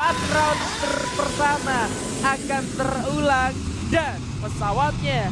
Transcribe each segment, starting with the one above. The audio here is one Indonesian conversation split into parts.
4 round pertama akan terulang dan pesawatnya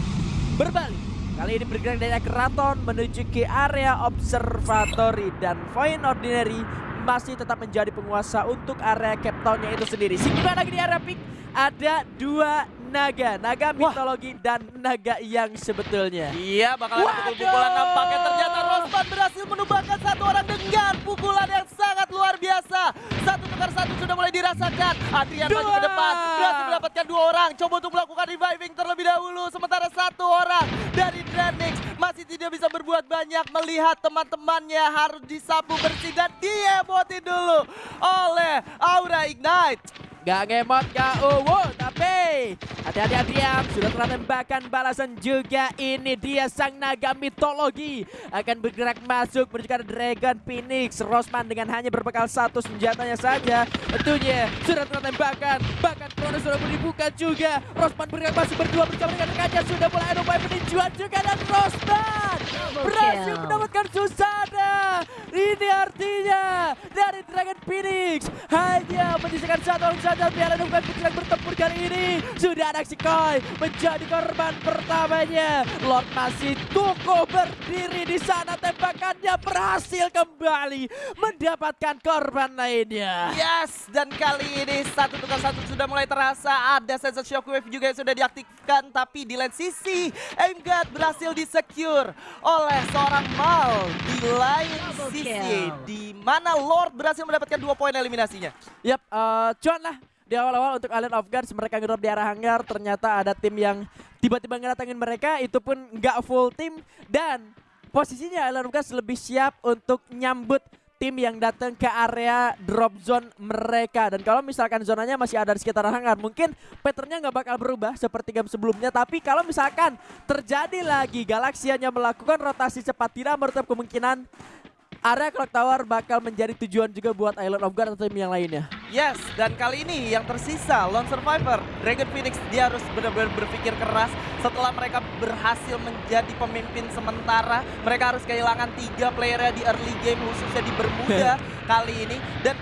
berbalik. Kali ini bergerak dari Keraton menuju ke area observatory dan Void Ordinary masih tetap menjadi penguasa untuk area Cape itu sendiri. Sehingga lagi di area pick ada dua naga, naga mitologi dan naga yang sebetulnya. Iya, bakal ada pukul-pukulan nampaknya ternyata Rosman berhasil menumbangkan satu orang dengan pukulan yang sangat luar biasa. Satu tukar satu sudah mulai dirasakan. Adrian maju ke depan, berhasil mendapatkan dua orang. Coba untuk melakukan reviving terlebih dahulu. Sementara satu orang dari Dranix masih tidak bisa berbuat banyak melihat teman-temannya harus disapu bersih dan diebotin dulu oleh Aura Ignite. Gak ngemot, gak uwu, tapi hati-hati Adrian sudah telah tembakan balasan juga ini dia sang naga mitologi akan bergerak masuk menuju Dragon Phoenix. Rosman dengan hanya berbekal satu senjatanya saja tentunya sudah telah tembakan bahkan Kronos sudah dibuka juga. Rosman bergerak masuk berdua bersama dengan rekannya sudah mulai ada upaya peninjuan juga dan Rosman berhasil mendapatkan Susana. Ini artinya dari Dragon Phoenix hanya menyisakan satu orang saja Piala Bukan sedang bertempur kali ini. Sudah ada Koi menjadi korban pertamanya. Lord masih tukuh berdiri di sana. Tembakannya berhasil kembali Mendapatkan korban lainnya. Yes, dan kali ini satu tukar satu sudah mulai terasa. Ada sensor shockwave juga yang sudah diaktifkan Tapi di lain sisi Aimgad berhasil disecure oleh seorang Mal Di lain sisi di mana Lord berhasil mendapatkan dua poin eliminasinya. Yap, uh, cuan lah. Di awal-awal untuk Alien of Gods mereka ngedrop di arah hangar. Ternyata ada tim yang tiba-tiba ngedatangin mereka. Itu pun nggak full tim dan posisinya Alien of Gods lebih siap untuk nyambut tim yang datang ke area drop zone mereka. Dan kalau misalkan zonanya masih ada di sekitar hangar mungkin patternnya nggak bakal berubah seperti game sebelumnya. Tapi kalau misalkan terjadi lagi galaksianya melakukan rotasi cepat tidak menutup kemungkinan area clock tower bakal menjadi tujuan juga buat Island of God atau tim yang lainnya. Yes, dan kali ini yang tersisa Lone Survivor, Dragon Phoenix dia harus benar-benar berpikir keras setelah mereka berhasil menjadi pemimpin sementara. Mereka harus kehilangan tiga playernya di early game khususnya di Bermuda kali ini dan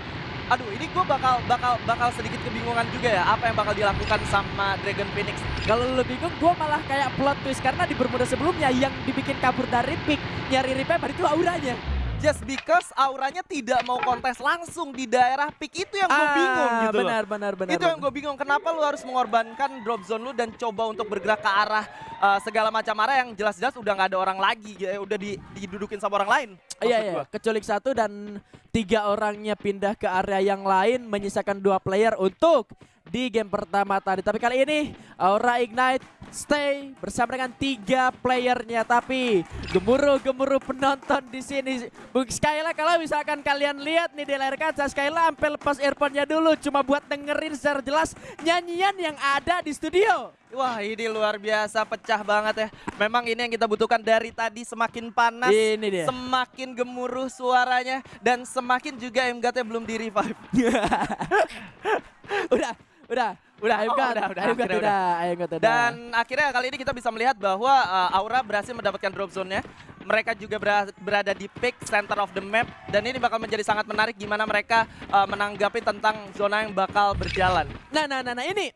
aduh ini gue bakal bakal bakal sedikit kebingungan juga ya apa yang bakal dilakukan sama Dragon Phoenix. Kalau lu bingung gue malah kayak plot twist karena di Bermuda sebelumnya yang dibikin kabur dari pick nyari repair itu auranya just because auranya tidak mau kontes langsung di daerah pick itu yang gue ah, bingung gitu benar, loh. Benar, benar, Itu benar. yang gue bingung kenapa lu harus mengorbankan drop zone lu dan coba untuk bergerak ke arah uh, segala macam arah yang jelas-jelas udah nggak ada orang lagi, ya udah di, didudukin sama orang lain. Iya, iya. Keculik satu dan tiga orangnya pindah ke area yang lain menyisakan dua player untuk di game pertama tadi. Tapi kali ini Aura Ignite stay bersama dengan tiga playernya. Tapi gemuruh-gemuruh penonton di sini. Bung Skyla kalau misalkan kalian lihat nih di layar kaca Skyla sampai lepas earphone-nya dulu cuma buat dengerin secara jelas nyanyian yang ada di studio. Wah ini luar biasa pecah banget ya. Memang ini yang kita butuhkan dari tadi semakin panas, ini dia. semakin gemuruh suaranya dan semakin juga MGT belum di revive. udah udah udah ayo oh, udah udah ayo udah, udah. Ayo udah. Dan akhirnya kali ini kita bisa melihat bahwa uh, Aura berhasil mendapatkan drop zone-nya. Mereka juga berada di peak center of the map. Dan ini bakal menjadi sangat menarik gimana mereka uh, menanggapi tentang zona yang bakal berjalan. Nah nah nah, nah ini.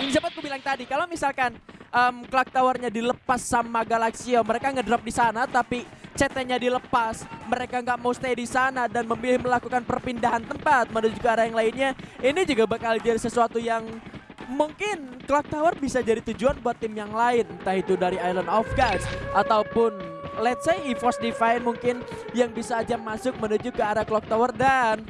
Ini sempat aku bilang tadi? Kalau misalkan um, clock towernya dilepas sama Galaxio mereka ngedrop di sana tapi CT-nya dilepas, mereka nggak mau stay di sana dan memilih melakukan perpindahan tempat. Menuju ke arah yang lainnya, ini juga bakal jadi sesuatu yang mungkin Clock Tower bisa jadi tujuan buat tim yang lain, entah itu dari Island of Gods ataupun let's say EVOS Divine mungkin yang bisa aja masuk menuju ke arah Clock Tower dan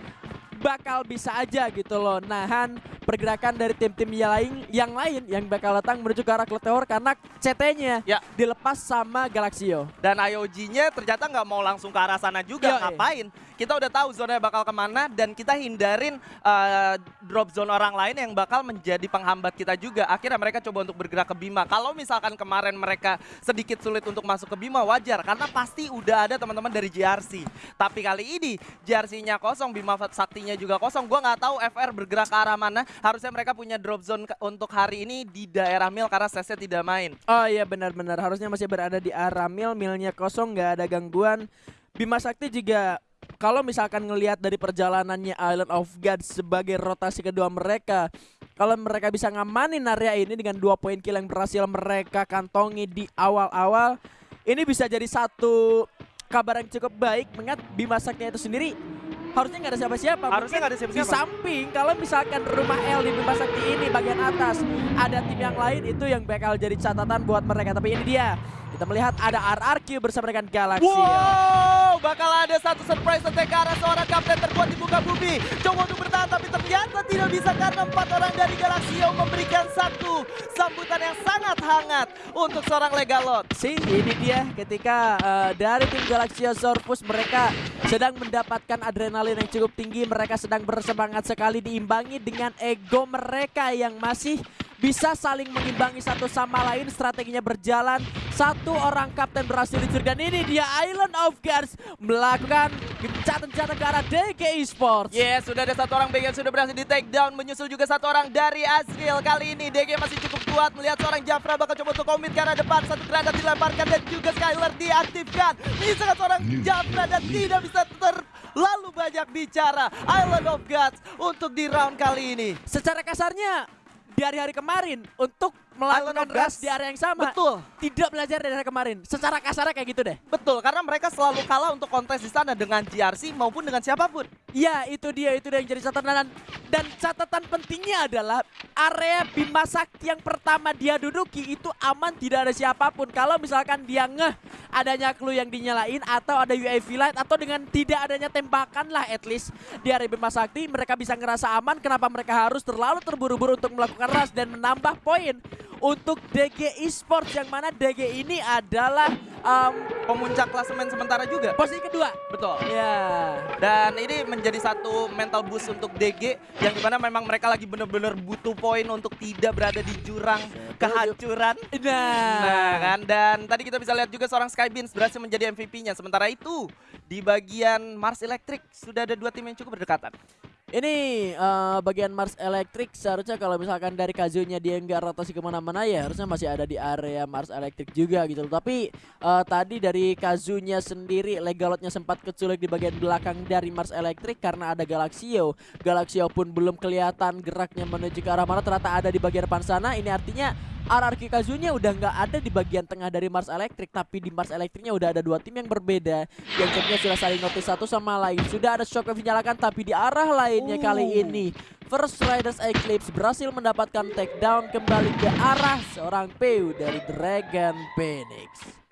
bakal bisa aja gitu loh. Nahan pergerakan dari tim-tim yang lain yang lain yang bakal datang menuju ke arah Cloud karena CT-nya ya. dilepas sama Galaxio. Dan IOG-nya ternyata nggak mau langsung ke arah sana juga, Yo, ngapain? Kita udah tahu zona bakal ke mana dan kita hindarin uh, drop zone orang lain yang bakal menjadi penghambat kita juga. Akhirnya mereka coba untuk bergerak ke Bima. Kalau misalkan kemarin mereka sedikit sulit untuk masuk ke Bima wajar karena pasti udah ada teman-teman dari JRC. Tapi kali ini JRC-nya kosong, Bima Saktinya juga kosong. Gua nggak tahu FR bergerak ke arah mana harusnya mereka punya drop zone untuk hari ini di daerah Mil karena Sesnya tidak main. Oh iya benar-benar harusnya masih berada di arah Mil, Milnya kosong nggak ada gangguan. Bima Sakti juga kalau misalkan ngelihat dari perjalanannya Island of God sebagai rotasi kedua mereka, kalau mereka bisa ngamanin area ini dengan dua poin kill yang berhasil mereka kantongi di awal-awal, ini bisa jadi satu kabar yang cukup baik mengingat Bima Sakti itu sendiri harusnya nggak ada siapa-siapa. Harusnya nggak ada Di siapa-siapa. samping kalau misalkan rumah L di Bima Sakti ini bagian atas ada tim yang lain itu yang bakal jadi catatan buat mereka. Tapi ini dia kita melihat ada RRQ bersama dengan Galaxy. Wow, bakal ada satu surprise attack ke arah seorang kapten terkuat di muka bumi. Coba untuk bertahan tapi ternyata tidak bisa karena empat orang dari Galaxio memberikan satu sambutan yang sangat hangat untuk seorang Legalot. Si ini dia ketika eh, dari tim Galaxia Sorpus mereka sedang mendapatkan adrenalin yang cukup tinggi. Mereka sedang bersemangat sekali diimbangi dengan ego mereka yang masih bisa saling mengimbangi satu sama lain. Strateginya berjalan. Satu orang kapten berhasil dicuri dan ini dia Island of Gods melakukan gencatan-gencatan ke arah DG Esports. Yes, sudah ada satu orang BG yang sudah berhasil di take down. Menyusul juga satu orang dari Azriel. Kali ini DG masih cukup kuat melihat seorang Jafra bakal coba untuk komit ke arah depan. Satu granat dilemparkan dan juga Skylar diaktifkan. Menyisakan seorang Jafra dan tidak bisa terlalu banyak bicara. Island of Gods untuk di round kali ini. Secara kasarnya di hari-hari kemarin untuk melakukan Gods. di area yang sama. Betul. Tidak belajar dari kemarin. Secara kasarnya kayak gitu deh. Betul, karena mereka selalu kalah untuk kontes di sana dengan GRC maupun dengan siapa pun. Ya itu dia itu dia yang jadi catatan dan, dan catatan pentingnya adalah area Bima Sakti yang pertama dia duduki itu aman tidak ada siapa pun. Kalau misalkan dia ngeh adanya clue yang dinyalain atau ada UAV light atau dengan tidak adanya tembakan lah at least di area Bima Sakti mereka bisa ngerasa aman. Kenapa mereka harus terlalu terburu-buru untuk melakukan rush dan menambah poin untuk DG Esports yang mana DG ini adalah um, Pemuncak klasemen sementara juga. posisi kedua. Betul. Ya. Dan ini menjadi satu mental boost untuk DG yang di mana memang mereka lagi bener-bener butuh poin untuk tidak berada di jurang kehancuran. Nah, Nah kan, dan tadi kita bisa lihat juga seorang Skybeams berhasil menjadi MVP-nya. Sementara itu, di bagian Mars Electric sudah ada dua tim yang cukup berdekatan. Ini eh, bagian Mars Electric seharusnya kalau misalkan dari Kazunya dia nggak rotasi ke mana-mana ya harusnya masih ada di area Mars Electric juga gitu loh. Tapi eh, tadi dari Kazunya sendiri Legalotnya sempat keculik di bagian belakang dari Mars Electric karena ada Galaxio. Galaxio pun belum kelihatan geraknya menuju ke arah mana ternyata ada di bagian depan sana. Ini artinya RRQ Kazunya udah nggak ada di bagian tengah dari Mars Electric tapi di Mars Electricnya udah ada dua tim yang berbeda. Yang timnya sudah saling notice satu sama lain. Sudah ada shockwave dinyalakan tapi di arah lainnya kali ini First Riders Eclipse berhasil mendapatkan takedown kembali ke arah seorang PU dari Dragon Phoenix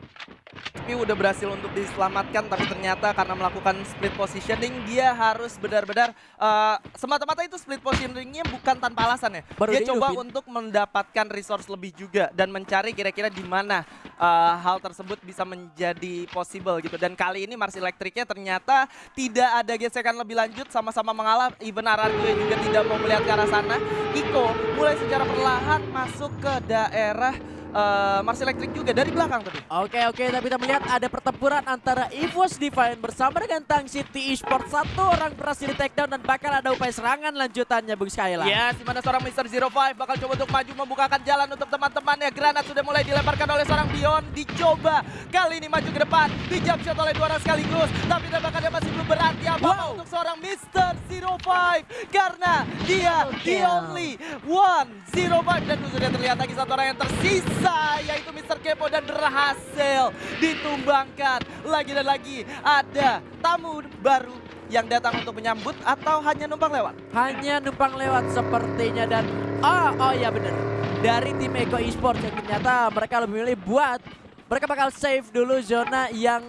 Tapi udah berhasil untuk diselamatkan, tapi ternyata karena melakukan split positioning, dia harus benar-benar eh, semata-mata itu split positioningnya bukan tanpa alasan ya. Baru dia coba dihidupin. untuk mendapatkan resource lebih juga dan mencari kira-kira di mana eh, hal tersebut bisa menjadi possible gitu. Dan kali ini Mars Electricnya ternyata tidak ada gesekan lebih lanjut, sama-sama mengalah. Even RRQ juga tidak mau melihat ke arah sana. Iko mulai secara perlahan masuk ke daerah eh, Mars Electric juga dari belakang tadi. Oke oke tapi kita melihat ada pertempuran antara EVOS Divine bersama dengan Tang City Esports satu orang berhasil di takedown dan bakal ada upaya serangan lanjutannya Bung Skyla Yes, di mana seorang Mr. Zero Five bakal coba untuk maju membukakan jalan untuk teman-temannya. Granat sudah mulai dilemparkan oleh seorang Bion. Dicoba kali ini maju ke depan. Dijump shot oleh dua orang sekaligus. Tapi tembakannya masih belum berarti apa-apa Wow. untuk seorang Mr. Zero Five. Karena dia the kill. only one Zero Five. Dan sudah terlihat lagi satu orang yang tersisa. Yaitu Mr. Kepo dan berhasil ditumbangkan. Lagi dan lagi ada tamu baru yang datang untuk menyambut atau hanya numpang lewat. hanya numpang lewat sepertinya dan oh oh ya bener dari tim Eko Esports yang ternyata mereka lebih milih buat mereka bakal save dulu zona yang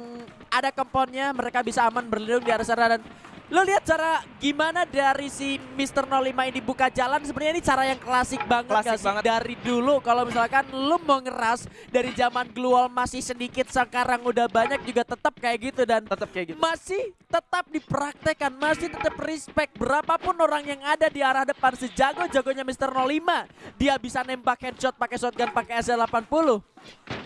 ada komponnya mereka bisa aman berlindung di area sana dan lo lihat cara gimana dari si Mr. 05 ini buka jalan sebenarnya ini cara yang klasik banget Klasik gak sih? banget. dari dulu kalau misalkan lu mau ngeras dari zaman Glual masih sedikit sekarang udah banyak juga tetap kayak gitu dan Tetap kayak gitu. masih tetap dipraktekkan, masih tetap respect. Berapapun orang yang ada di arah depan sejago-jagonya Mr. 05, dia bisa nembak headshot pakai shotgun pakai SL80.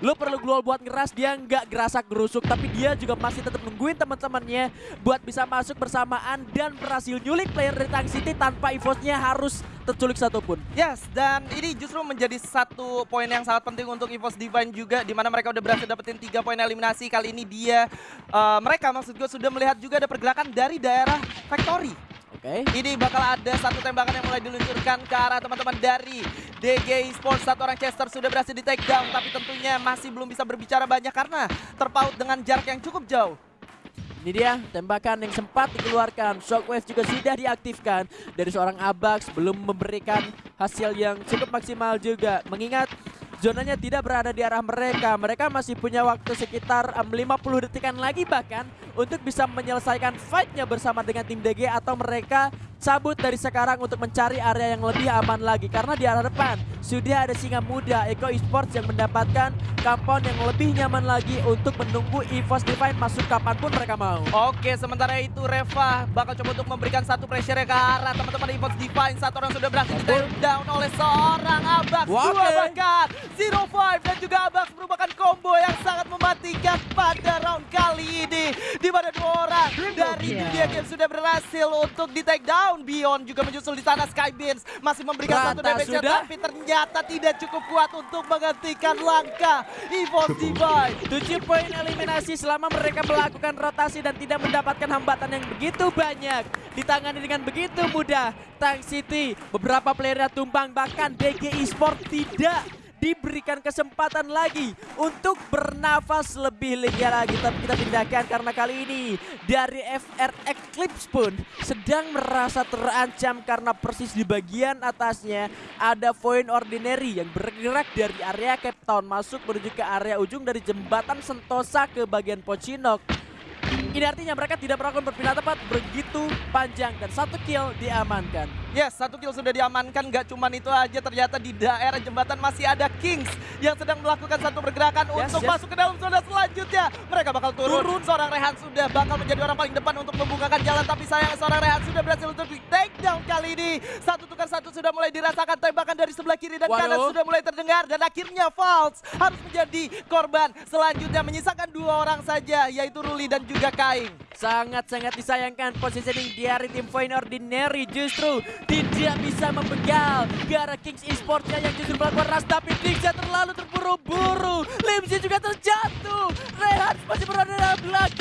Lu perlu glual buat ngeras, dia nggak gerasak gerusuk, tapi dia juga masih tetap nungguin teman-temannya buat bisa masuk bersamaan dan berhasil nyulik player dari Tang City tanpa EVOS-nya harus terculik satupun. Yes, dan ini justru menjadi satu poin yang sangat penting untuk EVOS Divine juga di mana mereka udah berhasil dapetin tiga poin eliminasi. Kali ini dia uh, mereka maksud gue sudah melihat juga ada pergerakan dari daerah Factory. Oke. Okay. Ini bakal ada satu tembakan yang mulai diluncurkan ke arah teman-teman dari DG Esports. Satu orang Chester sudah berhasil di take down, tapi tentunya masih belum bisa berbicara banyak karena terpaut dengan jarak yang cukup jauh. Ini dia tembakan yang sempat dikeluarkan. Shockwave juga sudah diaktifkan dari seorang Abax. Belum memberikan hasil yang cukup maksimal juga. Mengingat zonanya tidak berada di arah mereka. Mereka masih punya waktu sekitar um, 50 detikan lagi bahkan untuk bisa menyelesaikan fightnya bersama dengan tim DG atau mereka cabut dari sekarang untuk mencari area yang lebih aman lagi karena di arah depan sudah ada singa muda Eko Esports yang mendapatkan compound yang lebih nyaman lagi untuk menunggu EVOS Divine masuk kapan pun mereka mau. Oke, sementara itu Reva bakal coba untuk memberikan satu pressure ke arah teman-teman EVOS Divine. Satu orang sudah berhasil di down oleh seorang Abax. Dua bahkan kali ini. Di mana dua orang dari dunia game sudah berhasil untuk di take down. Beyond juga menyusul di sana. Skybeams masih memberikan Rata satu damage tapi ternyata tidak cukup kuat untuk menghentikan langkah EVOS Divine. 7 poin eliminasi selama mereka melakukan rotasi dan tidak mendapatkan hambatan yang begitu banyak. Ditangani dengan begitu mudah. Tank City beberapa playernya tumbang bahkan DG Esport tidak diberikan kesempatan lagi untuk bernafas lebih lega lagi. Tapi kita pindahkan karena kali ini dari FR Eclipse pun sedang merasa terancam karena persis di bagian atasnya ada Void Ordinary yang bergerak dari area Cape Town masuk menuju ke area ujung dari jembatan Sentosa ke bagian Pochinok. Ini artinya mereka tidak melakukan perpindahan tepat begitu panjang dan satu kill diamankan. Yes, satu kill sudah diamankan. Gak cuman itu aja, ternyata di daerah jembatan masih ada Kings yang sedang melakukan satu pergerakan yes, untuk yes. masuk ke dalam zona selanjutnya. Mereka bakal turun. turun. Seorang Rehan sudah bakal menjadi orang paling depan untuk membukakan jalan. Tapi sayang seorang Rehan sudah berhasil untuk kali ini. Satu tukar satu sudah mulai dirasakan tembakan dari sebelah kiri dan Waduh. kanan sudah mulai terdengar. Dan akhirnya Falls harus menjadi korban. Selanjutnya menyisakan dua orang saja, yaitu Ruli dan juga Kaing. Sangat-sangat disayangkan positioning dari tim Fine Ordinary justru tidak bisa membegal. Gara Kings Esportsnya yang justru melakukan ras tapi Dixia terlalu terburu-buru. Limsi juga terjatuh. Rehan masih berada dalam belakang.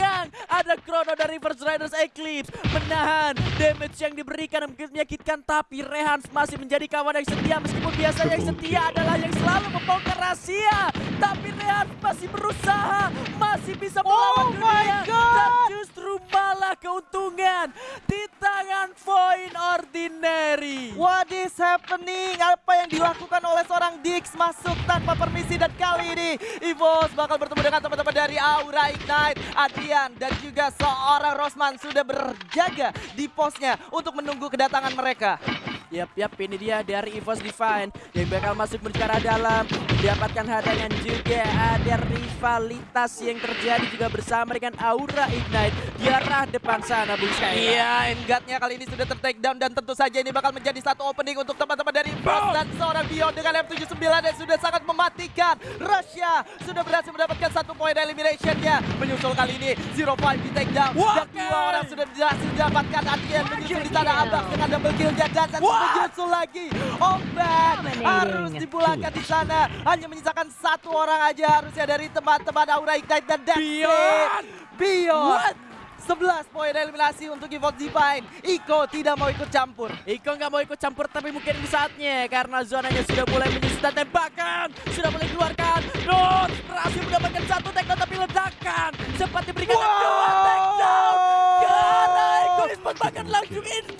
Dari First Riders Eclipse menahan damage yang diberikan menyakitkan tapi Rehan masih menjadi kawan yang setia meskipun biasanya yang setia adalah yang selalu membongkar rahasia. Tapi Rehan masih berusaha, masih bisa melawan oh dunia. Dan justru justru malah keuntungan di tangan Void Ordinary. What is happening? Apa yang dilakukan oleh seorang Dix masuk tanpa permisi dan kali ini Evos bakal bertemu dengan teman-teman dari Aura Ignite, Adrian dan juga seorang Rosman sudah berjaga di posnya untuk menunggu kedatangan mereka. Yap, yap, ini dia dari EVOS Divine yang bakal masuk menuju dalam. Mendapatkan hadangan juga ada rivalitas yang terjadi juga bersama dengan Aura Ignite di arah depan sana, Bung Sky. Iya, Engatnya kali ini sudah ter-take down dan tentu saja ini bakal menjadi satu opening untuk teman-teman dari EVOS dan seorang Beyond dengan M79 yang sudah sangat mematikan. Russia sudah berhasil mendapatkan satu poin elimination-nya. Menyusul kali ini Zero Five di take down. Dan dua orang sudah berhasil didapatkan. Adrian menyusul di tanah abang dengan double kill-nya dan menyusul lagi. Ombak harus dipulangkan di sana. Hanya menyisakan satu orang aja harusnya dari teman-teman Aura Ignite dan that's Beyond. Beyond. 11 poin eliminasi untuk Evolve Divine. Iko tidak mau ikut campur. Iko nggak mau ikut campur tapi mungkin di saatnya karena zonanya sudah mulai menyusut dan tembakan sudah mulai keluarkan. Not berhasil mendapatkan satu takedown tapi ledakan sempat diberikan wow. dua takedown. Karena Iko bahkan langsung ending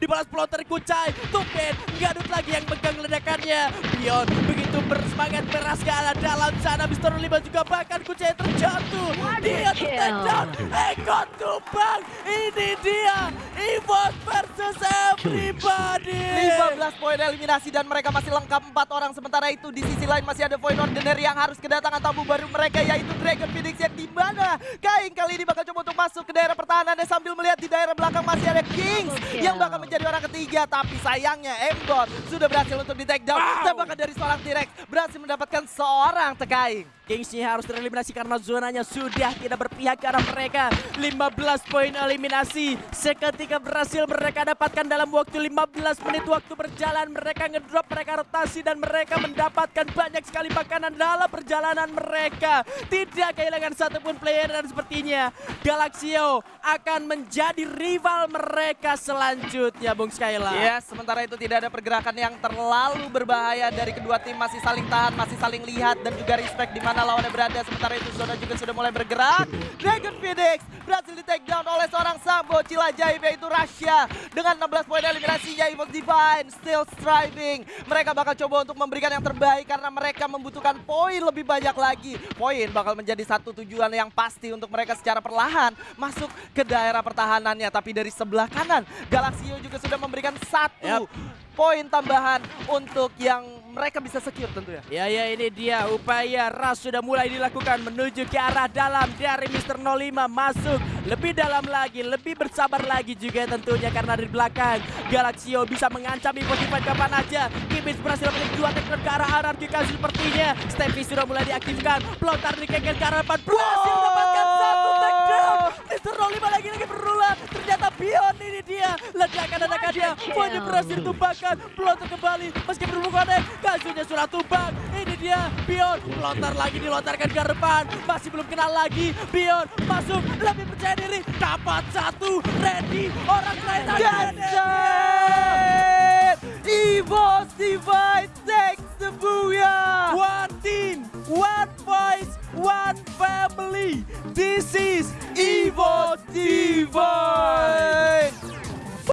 dibalas pelotar Kucai. Tumpen Gadut lagi yang pegang ledakannya. Bion begitu bersemangat beras ke arah dalam sana. Mister Lima juga bahkan Kucai terjatuh. Dia tertakedown. Eko Gon tumbang. Ini dia Evos versus everybody. 15 poin eliminasi dan mereka masih lengkap empat orang. Sementara itu di sisi lain masih ada Void Ordinary yang harus kedatangan tamu baru mereka yaitu Dragon Phoenix yang di mana Kain kali ini bakal coba untuk masuk ke daerah pertahanan dan sambil melihat di daerah belakang masih ada Kings yang bakal menjadi orang ketiga. Tapi sayangnya Embot sudah berhasil untuk di take down. Wow. Tembakan dari seorang T-Rex berhasil mendapatkan seorang tekaing. Kingsnya harus tereliminasi karena zonanya sudah tidak berpihak ke arah mereka. 15 poin eliminasi. Seketika berhasil mereka dapatkan dalam waktu 15 menit waktu berjalan. Mereka ngedrop, mereka rotasi dan mereka mendapatkan banyak sekali makanan dalam perjalanan mereka. Tidak kehilangan satupun player dan sepertinya Galaxio akan menjadi rival mereka selanjutnya Bung Skyla. Ya, sementara itu tidak ada pergerakan yang terlalu berbahaya dari kedua tim masih saling tahan, masih saling lihat dan juga respect di mana lawannya berada. Sementara itu Zona juga sudah mulai bergerak. Dragon Phoenix berhasil di take down oleh seorang Sambo Cilajaib yaitu Rasya dengan 16 poin eliminasinya Evil Divine still striving. Mereka bakal coba untuk memberikan yang terbaik karena mereka membutuhkan poin lebih banyak lagi. Poin bakal menjadi satu tujuan yang pasti untuk mereka secara perlahan masuk ke daerah pertahanannya. Tapi dari sebelah kanan Galaxio juga sudah memberikan satu Yap. Poin tambahan untuk yang mereka bisa secure tentu ya. Ya ini dia upaya Ras sudah mulai dilakukan menuju ke arah dalam dari Mr. 05 masuk lebih dalam lagi, lebih bersabar lagi juga tentunya karena di belakang Galaxio bisa mengancam Impossible kapan aja. Kibis berhasil menjadi dua takedown ke arah Anarki sepertinya. Steffi sudah mulai diaktifkan, pelontar di kengkel ke arah depan berhasil mendapatkan satu takedown. Mr. 05 lagi-lagi berulang. Ternyata Bion ini dia ledakan dia. Poinnya berhasil ditumbangkan, pelontar kembali meski berhubungan Kazunya sudah tumbang. Ini dia Bion pelontar lagi dilontarkan ke depan. Masih belum kenal lagi. Bion masuk lebih percaya diri. Dapat satu. Ready. Orang lain Gadget! Evo Divine takes the booyah! One team, one voice, one family. This is Evo Divine.